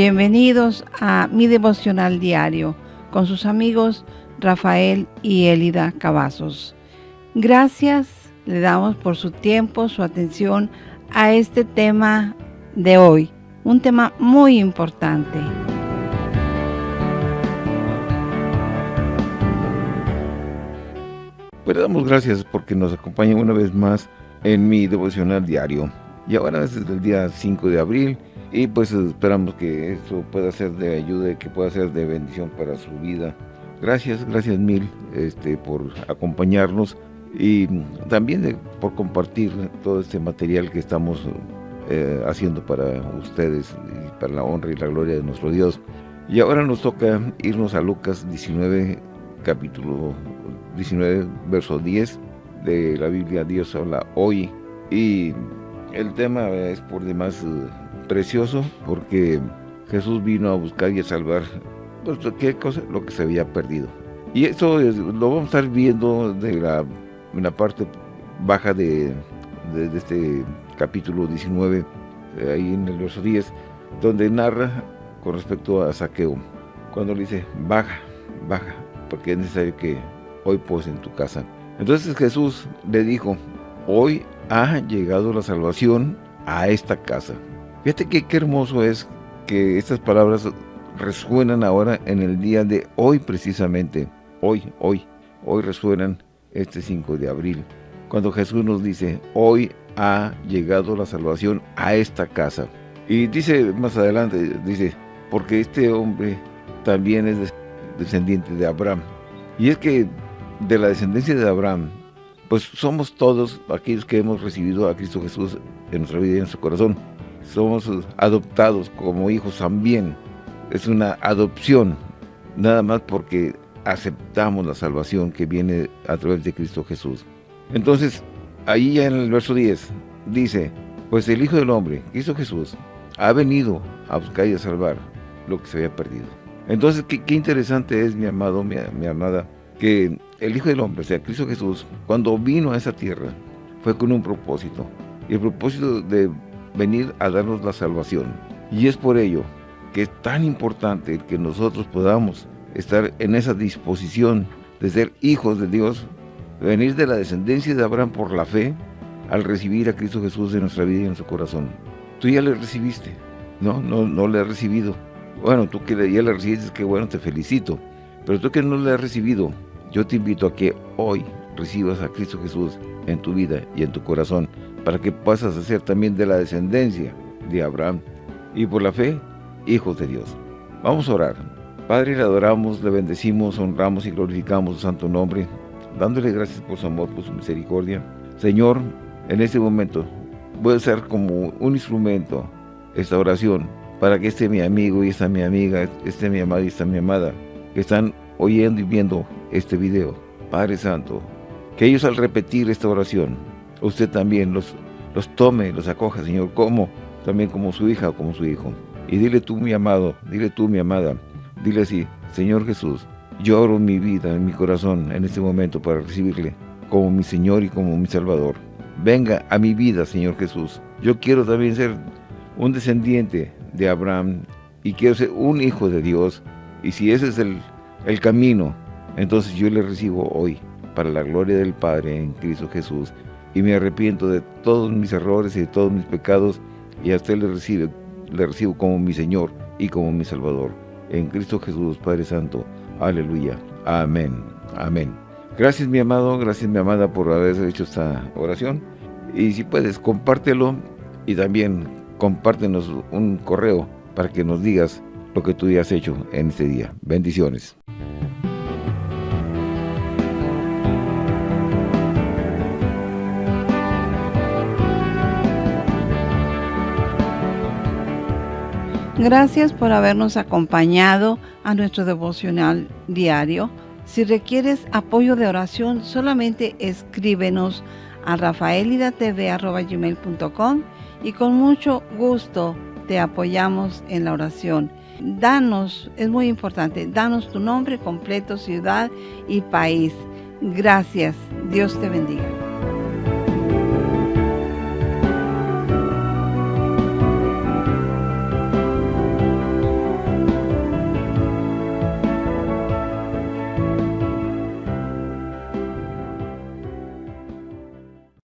Bienvenidos a mi devocional diario con sus amigos Rafael y Elida Cavazos. Gracias le damos por su tiempo, su atención a este tema de hoy, un tema muy importante. Pues damos gracias porque nos acompañan una vez más en mi devocional diario. Y ahora es el día 5 de abril y pues esperamos que esto pueda ser de ayuda y que pueda ser de bendición para su vida. Gracias, gracias mil este, por acompañarnos y también por compartir todo este material que estamos eh, haciendo para ustedes y para la honra y la gloria de nuestro Dios. Y ahora nos toca irnos a Lucas 19, capítulo 19, verso 10 de la Biblia. Dios habla hoy y el tema es por demás eh, precioso porque Jesús vino a buscar y a salvar pues, ¿qué cosa? lo que se había perdido. Y esto lo vamos a estar viendo de la, parte baja de, este capítulo 19, eh, ahí en el verso 10, donde narra con respecto a Saqueo, cuando le dice, baja, baja, porque es necesario que hoy pose en tu casa. Entonces Jesús le dijo, hoy ha llegado la salvación a esta casa. Fíjate que qué hermoso es que estas palabras resuenan ahora en el día de hoy precisamente. Hoy, hoy, hoy resuenan este 5 de abril. Cuando Jesús nos dice, hoy ha llegado la salvación a esta casa. Y dice más adelante, dice, porque este hombre también es descendiente de Abraham. Y es que de la descendencia de Abraham, pues somos todos aquellos que hemos recibido a Cristo Jesús en nuestra vida y en nuestro corazón somos adoptados como hijos también. Es una adopción, nada más porque aceptamos la salvación que viene a través de Cristo Jesús. Entonces, ahí ya en el verso 10, dice, pues el Hijo del Hombre, Cristo Jesús, ha venido a buscar y a salvar lo que se había perdido. Entonces, qué, interesante es, mi amado, mi, mi amada, que el Hijo del Hombre, o sea, Cristo Jesús, cuando vino a esa tierra, fue con un propósito. Y el propósito de venir a darnos la salvación. Y es por ello que es tan importante que nosotros podamos estar en esa disposición de ser hijos de Dios, venir de la descendencia de Abraham por la fe, al recibir a Cristo Jesús en nuestra vida y en su corazón. Tú ya le recibiste, no, no, no le has recibido. Bueno, tú que ya le recibiste, que bueno, te felicito. Pero tú que no le has recibido, yo te invito a que hoy recibas a Cristo Jesús en tu vida y en tu corazón para que pasas a ser también de la descendencia de Abraham y por la fe, hijos de Dios. Vamos a orar. Padre, le adoramos, le bendecimos, honramos y glorificamos su santo nombre, dándole gracias por su amor, por su misericordia. Señor, en este momento voy a ser como un instrumento esta oración para que este mi amigo y esta mi amiga, este mi amado y esta mi amada, que están oyendo y viendo este video. Padre Santo, que ellos al repetir esta oración usted también los, los tome, los acoja, Señor, como también como su hija o como su hijo. Y dile tú, mi amado, dile tú, mi amada, dile así, Señor Jesús, yo oro mi vida, mi corazón, en este momento para recibirle como mi Señor y como mi Salvador. Venga a mi vida, Señor Jesús. Yo quiero también ser un descendiente de Abraham y quiero ser un hijo de Dios. Y si ese es el, el camino, entonces yo le recibo hoy para la gloria del Padre en Cristo Jesús y me arrepiento de todos mis errores y de todos mis pecados y a usted le, recibe, le recibo como mi Señor y como mi Salvador. En Cristo Jesús, Padre Santo. Aleluya. Amén. Amén. Gracias mi amado, gracias mi amada por haber hecho esta oración. Y si puedes, compártelo y también compártenos un correo para que nos digas lo que tú ya has hecho en este día. Bendiciones. Gracias por habernos acompañado a nuestro devocional diario. Si requieres apoyo de oración, solamente escríbenos a rafaelidatv.com y con mucho gusto te apoyamos en la oración. Danos, es muy importante, danos tu nombre completo, ciudad y país. Gracias. Dios te bendiga.